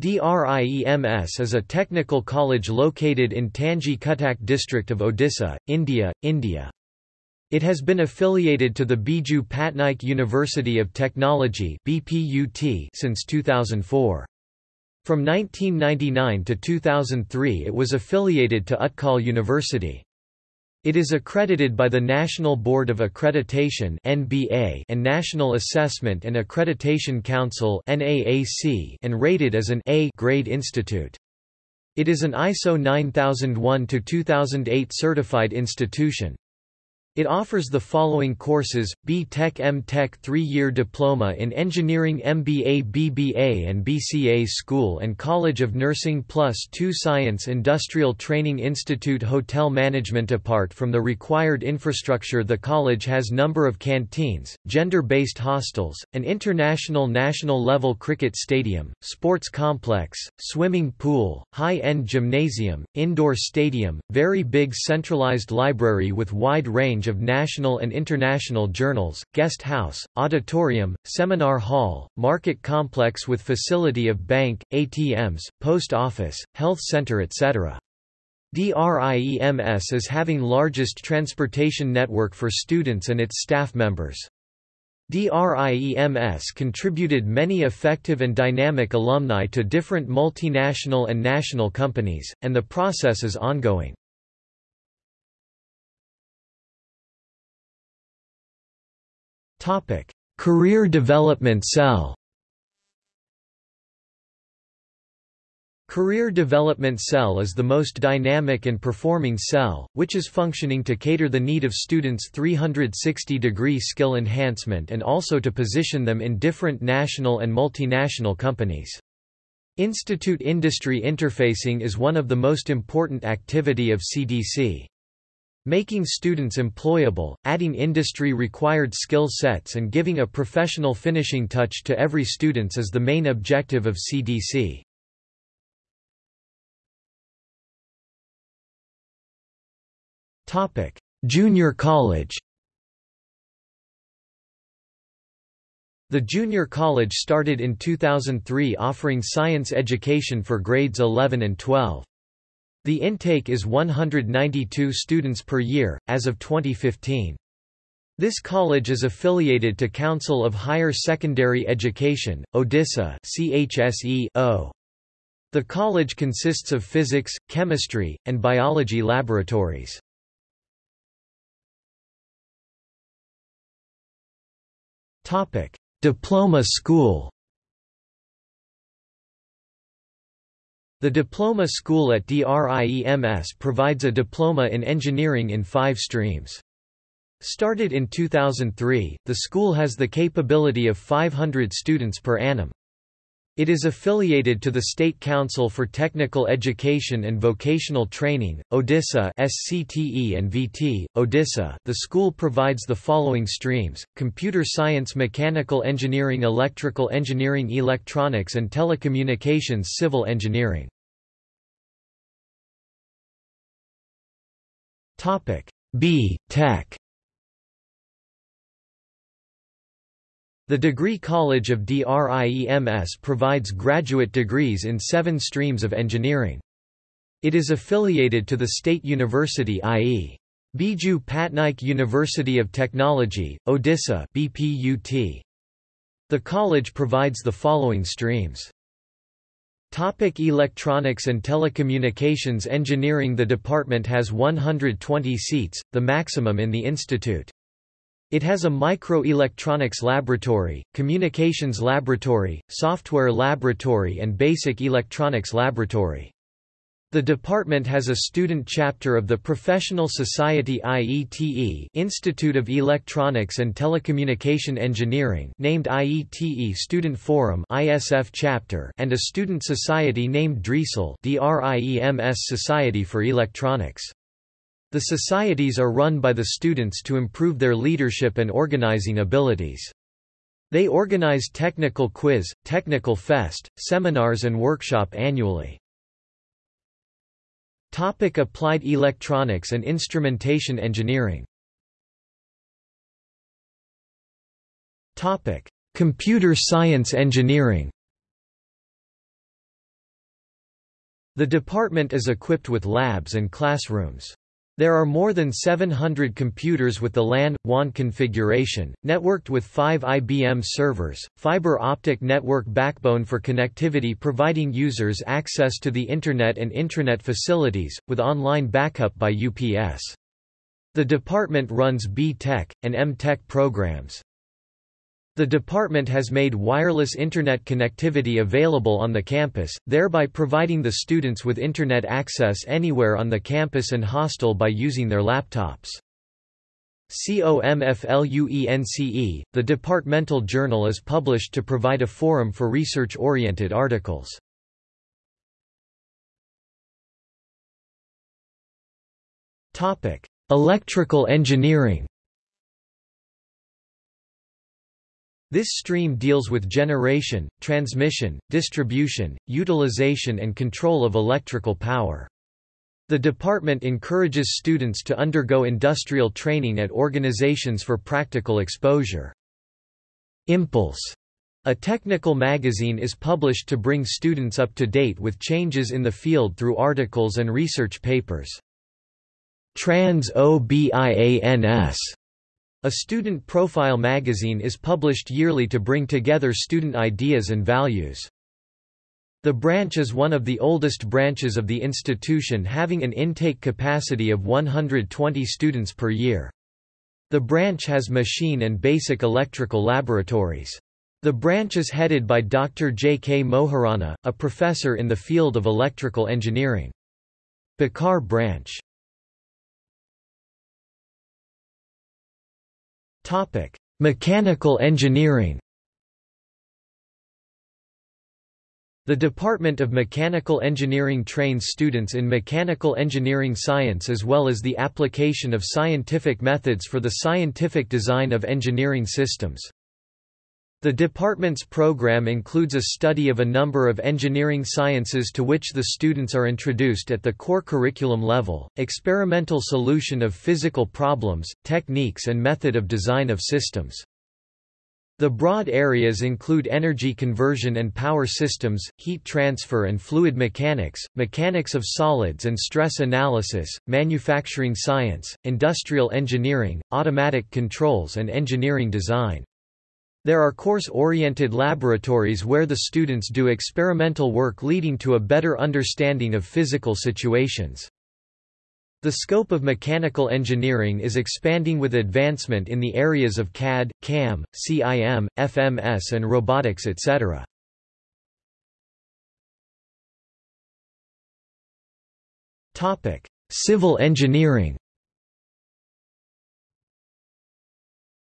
DRIEMS is a technical college located in Tangi Cuttack district of Odisha, India, India. It has been affiliated to the Biju Patnaik University of Technology BPUT since 2004. From 1999 to 2003 it was affiliated to Utkal University. It is accredited by the National Board of Accreditation and National Assessment and Accreditation Council and rated as an A grade institute. It is an ISO 9001-2008 certified institution. It offers the following courses, B.Tech M.Tech 3-year Diploma in Engineering MBA BBA and BCA School and College of Nursing Plus 2 Science Industrial Training Institute Hotel Management Apart from the required infrastructure the college has number of canteens, gender-based hostels, an international national level cricket stadium, sports complex, swimming pool, high-end gymnasium, indoor stadium, very big centralized library with wide range of national and international journals, guest house, auditorium, seminar hall, market complex with facility of bank, ATMs, post office, health center etc. DRIEMS is having largest transportation network for students and its staff members. DRIEMS contributed many effective and dynamic alumni to different multinational and national companies, and the process is ongoing. Topic: Career Development Cell. Career Development Cell is the most dynamic and performing cell, which is functioning to cater the need of students' 360-degree skill enhancement and also to position them in different national and multinational companies. Institute industry interfacing is one of the most important activity of CDC. Making students employable, adding industry-required skill sets and giving a professional finishing touch to every students is the main objective of CDC. Junior college The junior college started in 2003 offering science education for grades 11 and 12. The intake is 192 students per year, as of 2015. This college is affiliated to Council of Higher Secondary Education, Odisha CHSE The college consists of physics, chemistry, and biology laboratories. Diploma school The Diploma School at DRIEMS provides a diploma in engineering in five streams. Started in 2003, the school has the capability of 500 students per annum. It is affiliated to the State Council for Technical Education and Vocational Training, Odisha SCTE and VT, Odisha. The school provides the following streams: Computer Science, Mechanical Engineering, Electrical Engineering, Electronics and Telecommunications, Civil Engineering. Topic B Tech The Degree College of DRIEMS provides graduate degrees in seven streams of engineering. It is affiliated to the State University i.e. Biju Patnaik University of Technology, Odisha BPUT. The college provides the following streams. Topic electronics and telecommunications engineering The department has 120 seats, the maximum in the institute. It has a microelectronics laboratory, communications laboratory, software laboratory and basic electronics laboratory. The department has a student chapter of the Professional Society IETE Institute of Electronics and Telecommunication Engineering named IETE Student Forum ISF chapter and a student society named DRIESEL DRIEMS Society for Electronics. The societies are run by the students to improve their leadership and organizing abilities. They organize technical quiz, technical fest, seminars and workshop annually. Topic Applied electronics and instrumentation engineering Topic Computer science engineering The department is equipped with labs and classrooms. There are more than 700 computers with the LAN, WAN configuration, networked with five IBM servers, fiber optic network backbone for connectivity providing users access to the Internet and intranet facilities, with online backup by UPS. The department runs B-Tech, and M-Tech programs. The department has made wireless Internet connectivity available on the campus, thereby providing the students with Internet access anywhere on the campus and hostel by using their laptops. COMFLUENCE, the departmental journal is published to provide a forum for research-oriented articles. Electrical engineering This stream deals with generation, transmission, distribution, utilization and control of electrical power. The department encourages students to undergo industrial training at organizations for practical exposure. Impulse, a technical magazine is published to bring students up to date with changes in the field through articles and research papers. Trans OBIANS a student profile magazine is published yearly to bring together student ideas and values. The branch is one of the oldest branches of the institution having an intake capacity of 120 students per year. The branch has machine and basic electrical laboratories. The branch is headed by Dr. J. K. Moharana, a professor in the field of electrical engineering. Bikar branch Topic: Mechanical engineering. The Department of Mechanical Engineering trains students in mechanical engineering science as well as the application of scientific methods for the scientific design of engineering systems. The department's program includes a study of a number of engineering sciences to which the students are introduced at the core curriculum level, experimental solution of physical problems, techniques and method of design of systems. The broad areas include energy conversion and power systems, heat transfer and fluid mechanics, mechanics of solids and stress analysis, manufacturing science, industrial engineering, automatic controls and engineering design. There are course-oriented laboratories where the students do experimental work leading to a better understanding of physical situations. The scope of mechanical engineering is expanding with advancement in the areas of CAD, CAM, CIM, FMS and robotics etc. Civil engineering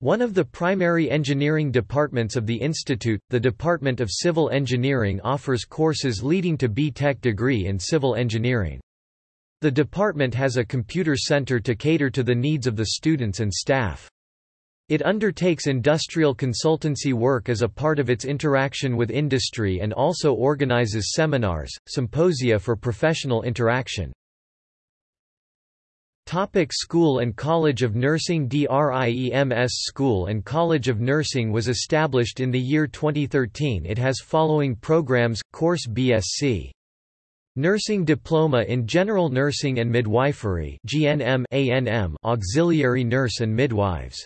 One of the primary engineering departments of the institute, the Department of Civil Engineering offers courses leading to B.Tech degree in civil engineering. The department has a computer center to cater to the needs of the students and staff. It undertakes industrial consultancy work as a part of its interaction with industry and also organizes seminars, symposia for professional interaction. Topic School and College of Nursing DRIEMS School and College of Nursing was established in the year 2013 It has following programs, Course BSc. Nursing Diploma in General Nursing and Midwifery GNM ANM Auxiliary Nurse and Midwives